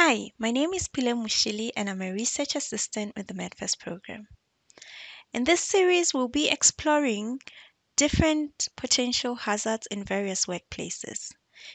Hi, my name is Pile Mushili and I'm a research assistant with the MedFest program. In this series, we'll be exploring different potential hazards in various workplaces.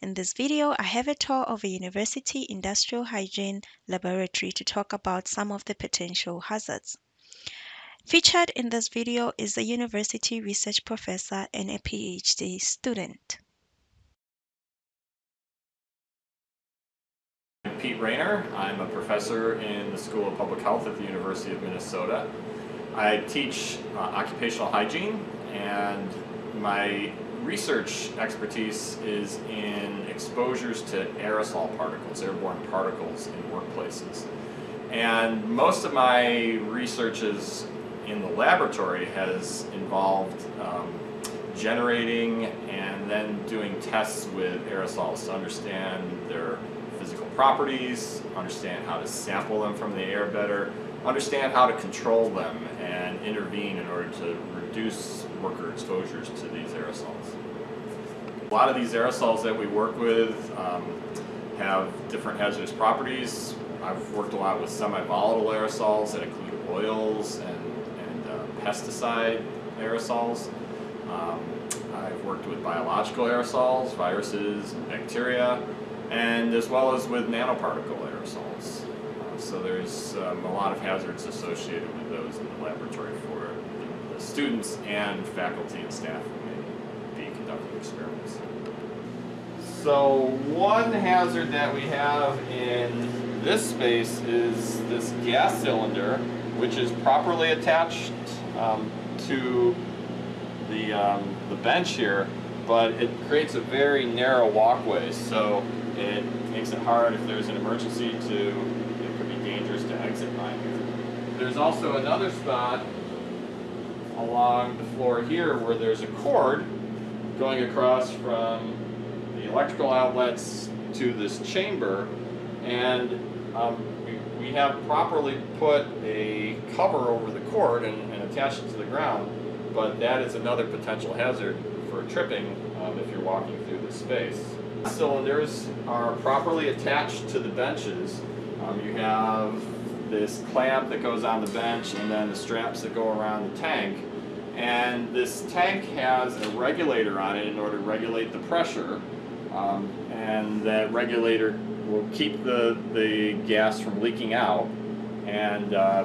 In this video, I have a tour of a university industrial hygiene laboratory to talk about some of the potential hazards. Featured in this video is a university research professor and a PhD student. Pete Raynor. I'm a professor in the School of Public Health at the University of Minnesota. I teach uh, occupational hygiene and my research expertise is in exposures to aerosol particles, airborne particles in workplaces. And most of my research is in the laboratory has involved um, generating and then doing tests with aerosols to understand their properties, understand how to sample them from the air better, understand how to control them and intervene in order to reduce worker exposures to these aerosols. A lot of these aerosols that we work with um, have different hazardous properties. I've worked a lot with semi-volatile aerosols that include oils and, and uh, pesticide aerosols. Um, I've worked with biological aerosols, viruses, and bacteria and as well as with nanoparticle aerosols. Uh, so there's um, a lot of hazards associated with those in the laboratory for the, students and faculty and staff who may be conducting experiments. So one hazard that we have in this space is this gas cylinder, which is properly attached um, to the, um, the bench here, but it creates a very narrow walkway. So it makes it hard if there's an emergency to, it could be dangerous to exit by here. There's also another spot along the floor here where there's a cord going across from the electrical outlets to this chamber and um, we, have properly put a cover over the cord and, and attached it to the ground but that is another potential hazard for tripping um, if you're walking through this space cylinders are properly attached to the benches. Um, you have this clamp that goes on the bench and then the straps that go around the tank. And this tank has a regulator on it in order to regulate the pressure. Um, and that regulator will keep the, the gas from leaking out. And uh,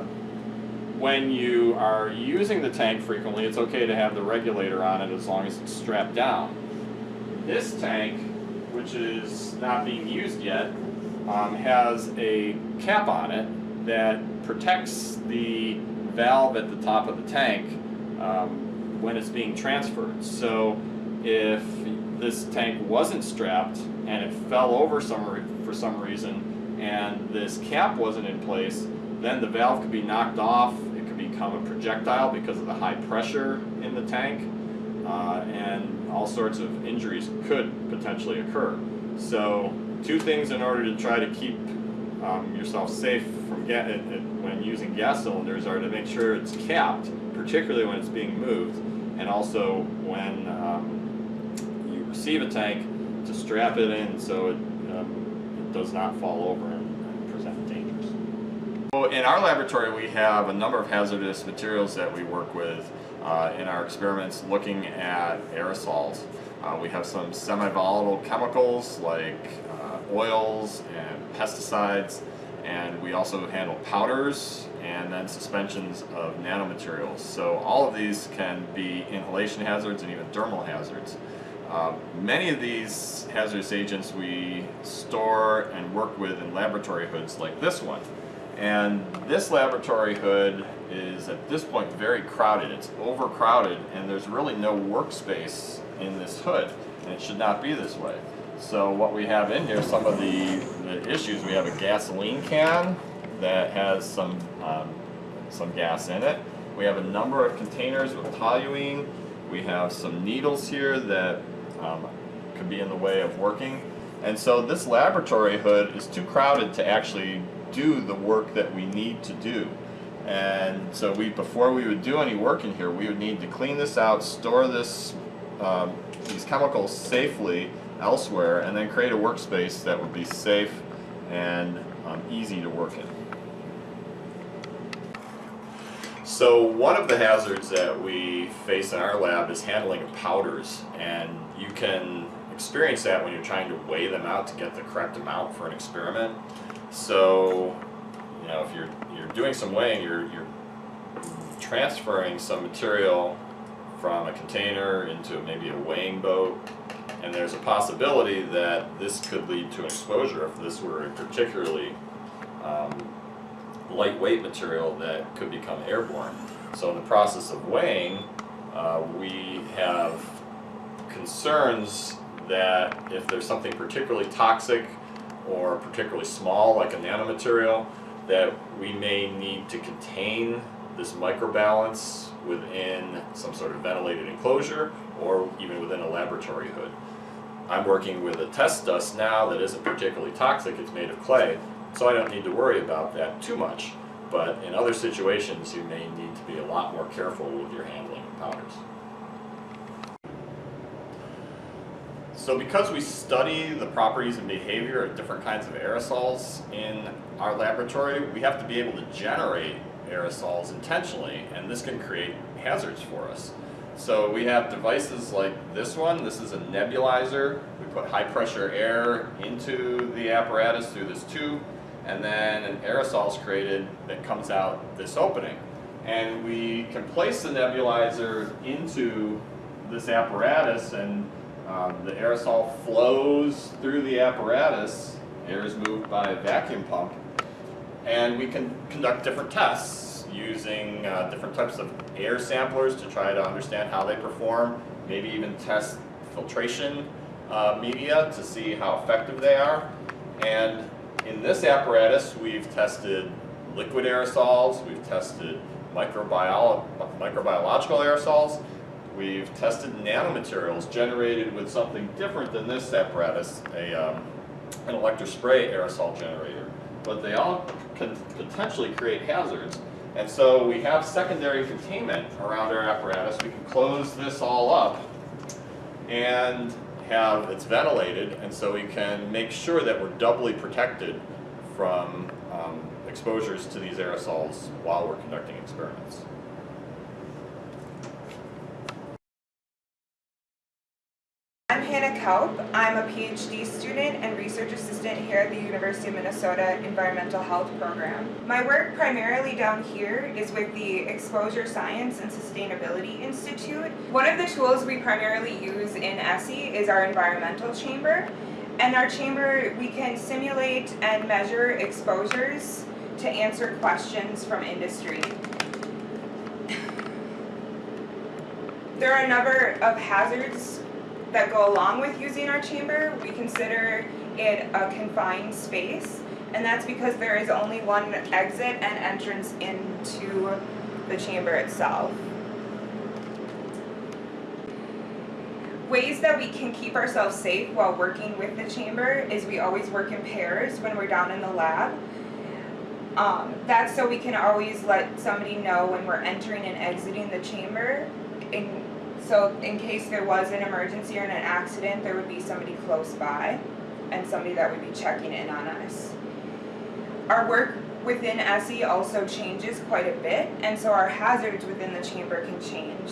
when you are using the tank frequently, it's okay to have the regulator on it as long as it's strapped down. This tank which is not being used yet, um, has a cap on it that protects the valve at the top of the tank um, when it's being transferred. So if this tank wasn't strapped and it fell over some for some reason and this cap wasn't in place, then the valve could be knocked off, it could become a projectile because of the high pressure in the tank, uh, and all sorts of injuries could potentially occur. So two things in order to try to keep um, yourself safe from ga when using gas cylinders are to make sure it's capped, particularly when it's being moved, and also when um, you receive a tank to strap it in so it, um, it does not fall over and, present dangers. So in our laboratory we have a number of hazardous materials that we work with uh, in our experiments looking at aerosols. Uh, we have some semi-volatile chemicals like uh, oils and pesticides and we also handle powders and then suspensions of nanomaterials. So all of these can be inhalation hazards and even dermal hazards. Uh, many of these hazardous agents we store and work with in laboratory hoods like this one. And this laboratory hood is at this point very crowded. It's overcrowded and there's really no workspace in this hood and it should not be this way. So what we have in here, some of the, the issues, we have a gasoline can that has some, um, some gas in it. We have a number of containers with toluene. We have some needles here that um, could be in the way of working. And so this laboratory hood is too crowded to actually do the work that we need to do. And so we, before we would do any work in here, we would need to clean this out, store this, um, these chemicals safely elsewhere, and then create a workspace that would be safe and um, easy to work in. So one of the hazards that we face in our lab is handling powders and you can experience that when you're trying to weigh them out to get the correct amount for an experiment. So, you know, if you're, you're doing some weighing, you're, you're transferring some material from a container into maybe a weighing boat and there's a possibility that this could lead to an exposure if this were a particularly um, lightweight material that could become airborne. So in the process of weighing, uh, we have concerns that if there's something particularly toxic or particularly small like a nanomaterial, that we may need to contain this microbalance within some sort of ventilated enclosure or even within a laboratory hood. I'm working with a test dust now that isn't particularly toxic, it's made of clay, so I don't need to worry about that too much. But in other situations, you may need to be a lot more careful with your handling of powders. So because we study the properties and behavior of different kinds of aerosols in our laboratory, we have to be able to generate aerosols intentionally, and this can create hazards for us. So we have devices like this one. This is a nebulizer. We put high pressure air into the apparatus through this tube and then an aerosol is created that comes out this opening. And we can place the nebulizer into this apparatus and um, the aerosol flows through the apparatus, air is moved by a vacuum pump, and we can conduct different tests using uh, different types of air samplers to try to understand how they perform, maybe even test filtration uh, media to see how effective they are. And in this apparatus, we've tested liquid aerosols, we've tested microbiolo microbiological aerosols, we've tested nanomaterials generated with something different than this apparatus, a, um, an electrospray aerosol generator. But they all can potentially create hazards. And so we have secondary containment around our apparatus. We can close this all up and have, it's ventilated, and so we can make sure that we're doubly protected from um, exposures to these aerosols while we're conducting experiments. Hannah Kaup. I'm a PhD student and research assistant here at the University of Minnesota Environmental Health Program. My work primarily down here is with the Exposure Science and Sustainability Institute. One of the tools we primarily use in ESSE is our environmental chamber. And our chamber, we can simulate and measure exposures to answer questions from industry. There are a number of hazards that go along with using our chamber. We consider it a confined space, and that's because there is only one exit and entrance into the chamber itself. Ways that we can keep ourselves safe while working with the chamber is we always work in pairs when we're down in the lab. Um, that's so we can always let somebody know when we're entering and exiting the chamber so in case there was an emergency or an accident, there would be somebody close by and somebody that would be checking in on us. Our work within ESSE also changes quite a bit, and so our hazards within the chamber can change.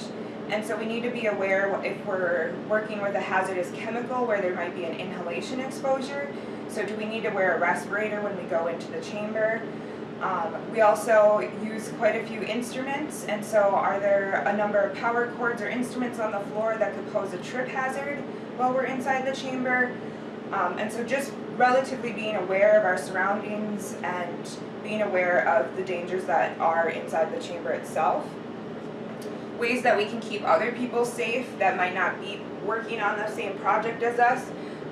And so we need to be aware if we're working with a hazardous chemical where there might be an inhalation exposure. So do we need to wear a respirator when we go into the chamber? Um, we also use quite a few instruments, and so are there a number of power cords or instruments on the floor that could pose a trip hazard while we're inside the chamber? Um, and so just relatively being aware of our surroundings and being aware of the dangers that are inside the chamber itself. Ways that we can keep other people safe that might not be working on the same project as us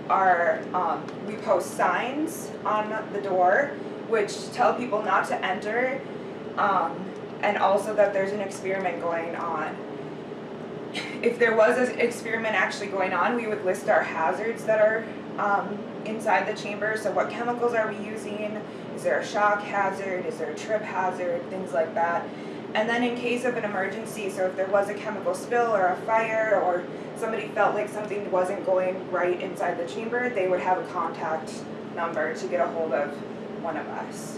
are um, we post signs on the door which tell people not to enter, um, and also that there's an experiment going on. If there was an experiment actually going on, we would list our hazards that are um, inside the chamber. So what chemicals are we using? Is there a shock hazard? Is there a trip hazard? Things like that. And then in case of an emergency, so if there was a chemical spill or a fire or somebody felt like something wasn't going right inside the chamber, they would have a contact number to get a hold of one of us.